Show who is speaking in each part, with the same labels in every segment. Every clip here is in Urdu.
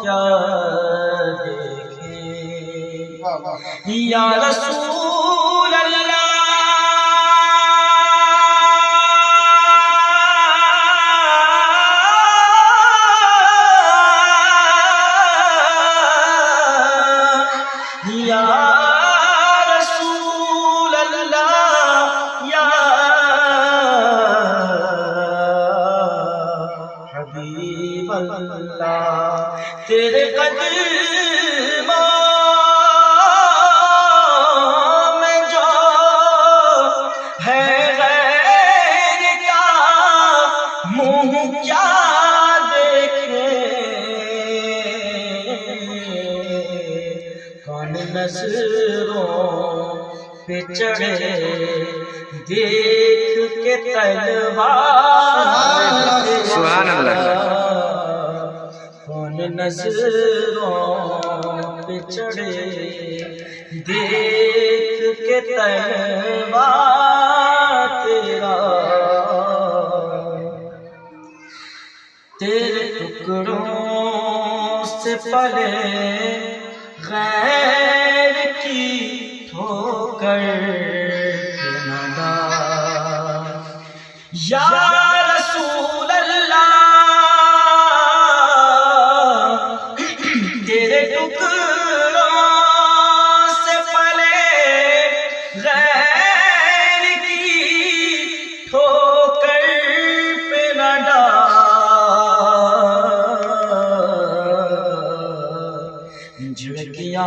Speaker 1: کیا دیکھے یا رسول اللہ اللہ۔ تیرے قدموں میں جو ہے غیر کا منہ کیا دیکھے؟ کون نظروں پہ چڑھے؟ دیکھ کے تلوار۔
Speaker 2: سبحان اللہ۔
Speaker 1: نظروں پہ چڑھے۔ دیکھ کے تلوار تیرا۔ تیرے ٹکڑوں سے پلے غیر کی ٹھوکر۔ جھڑکیاں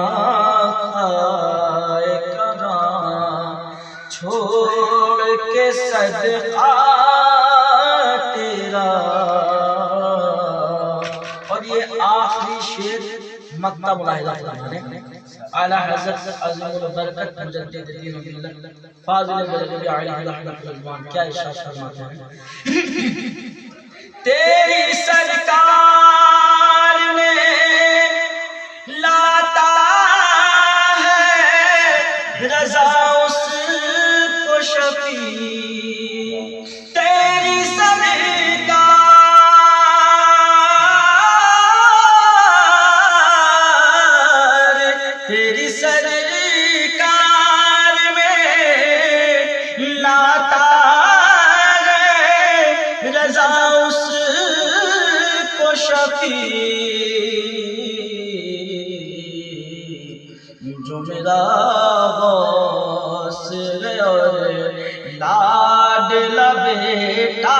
Speaker 1: کھائے کراں چھوڑ کے صدقہ تیرا۔ اور یہ آخری شیر مکتب ملاحظہ فرمانے اعلی حضرت عظیم البرکت مجدد دین و ملت فاضل بلغبی علیہ رحمت الزمان کیا ارشاد فرماتے ہیں؟ تیری شفیع جو میرا غوث اور لاڈلا بیٹا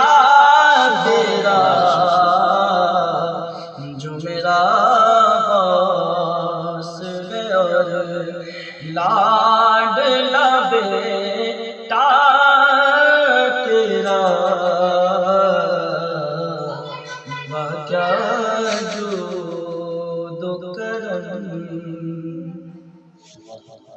Speaker 1: تیرا جو میرا غوث اور لاڈلا